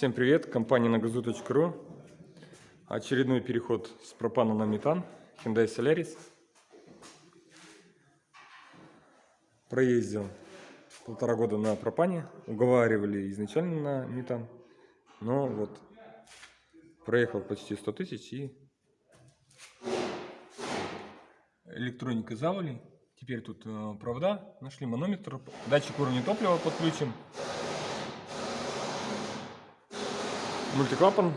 Всем привет, компания нагазу.ру Очередной переход с пропана на метан. Hyundai Solaris. Проездил полтора года на пропане. Уговаривали изначально на метан. Но вот проехал почти 100 тысяч и электроника завали Теперь тут э, провода, нашли манометр, датчик уровня топлива подключим мультиклапан,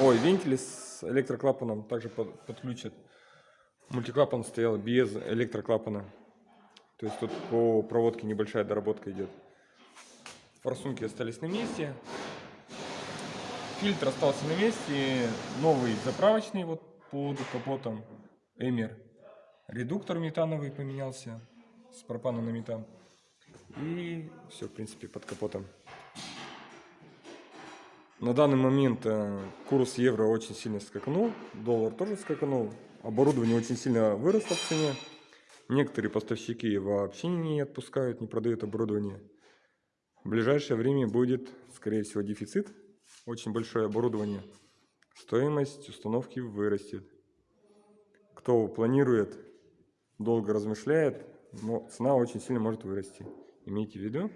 ой, вентили с электроклапаном также под, подключат. Мультиклапан стоял без электроклапана. То есть тут по проводке небольшая доработка идет. Форсунки остались на месте. Фильтр остался на месте. Новый заправочный вот под капотом. Эмер. Редуктор метановый поменялся с пропана на метан. И все, в принципе, под капотом. На данный момент э, курс евро очень сильно скакнул, доллар тоже скакнул, оборудование очень сильно выросло в цене. Некоторые поставщики вообще не отпускают, не продают оборудование. В ближайшее время будет, скорее всего, дефицит, очень большое оборудование. Стоимость установки вырастет. Кто планирует, долго размышляет, но цена очень сильно может вырасти. Имейте в виду.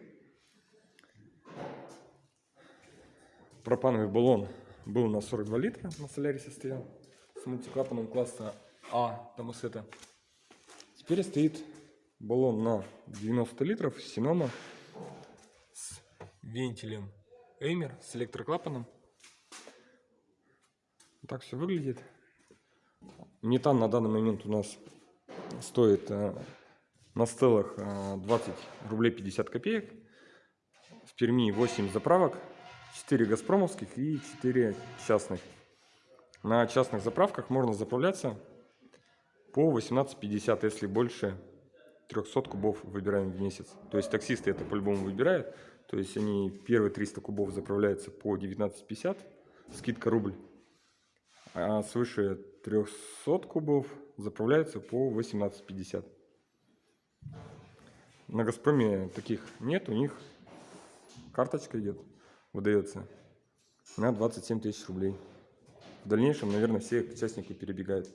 Пропановый баллон был на 42 литра, на солярисе стоял, с мультиклапаном класса А Томасета. Теперь стоит баллон на 90 литров Синома с вентилем Эймер, с электроклапаном. Так все выглядит. Метан на данный момент у нас стоит э, на стелах 20 э, рублей 50 копеек. В Перми 8 заправок 4 газпромовских и 4 частных. На частных заправках можно заправляться по 18,50, если больше 300 кубов выбираем в месяц. То есть таксисты это по-любому выбирают. То есть они первые 300 кубов заправляются по 19,50, скидка рубль. А свыше 300 кубов заправляются по 18,50. На Газпроме таких нет, у них карточка идет выдается на 27 тысяч рублей. В дальнейшем, наверное, все участники перебегают.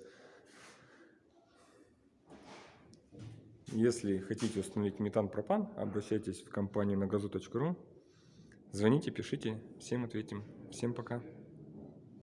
Если хотите установить метан-пропан, обращайтесь в компанию на газу.ру. Звоните, пишите, всем ответим. Всем пока.